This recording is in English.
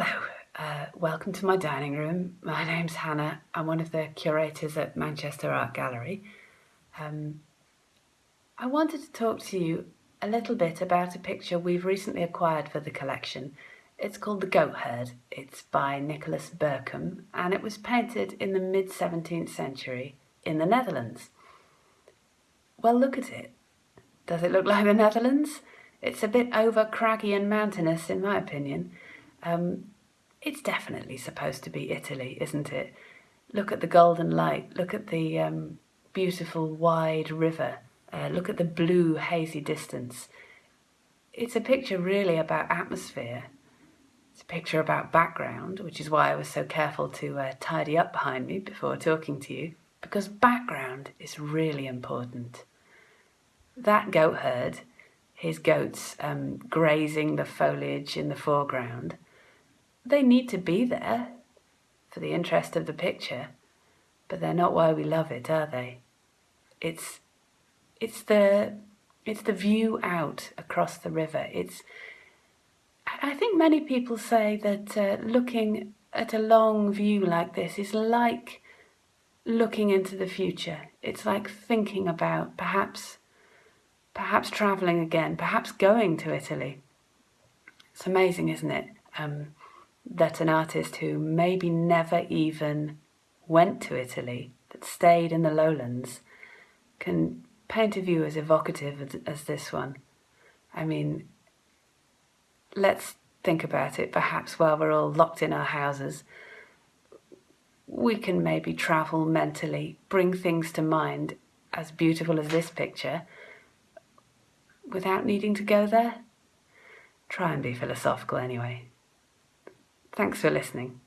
Hello, uh, welcome to my dining room. My name's Hannah. I'm one of the curators at Manchester Art Gallery. Um, I wanted to talk to you a little bit about a picture we've recently acquired for the collection. It's called The Goat Herd. It's by Nicholas Berchem and it was painted in the mid-17th century in the Netherlands. Well, look at it. Does it look like the Netherlands? It's a bit over craggy and mountainous in my opinion. Um, it's definitely supposed to be Italy, isn't it? Look at the golden light, look at the um, beautiful wide river, uh, look at the blue hazy distance. It's a picture really about atmosphere. It's a picture about background, which is why I was so careful to uh, tidy up behind me before talking to you, because background is really important. That goat herd, his goats um, grazing the foliage in the foreground, they need to be there for the interest of the picture, but they're not why we love it, are they? It's it's the it's the view out across the river. It's I think many people say that uh, looking at a long view like this is like looking into the future. It's like thinking about perhaps perhaps travelling again, perhaps going to Italy. It's amazing, isn't it? Um, that an artist who maybe never even went to Italy, that stayed in the lowlands, can paint a view as evocative as, as this one. I mean, let's think about it. Perhaps while we're all locked in our houses, we can maybe travel mentally, bring things to mind as beautiful as this picture without needing to go there. Try and be philosophical anyway. Thanks for listening.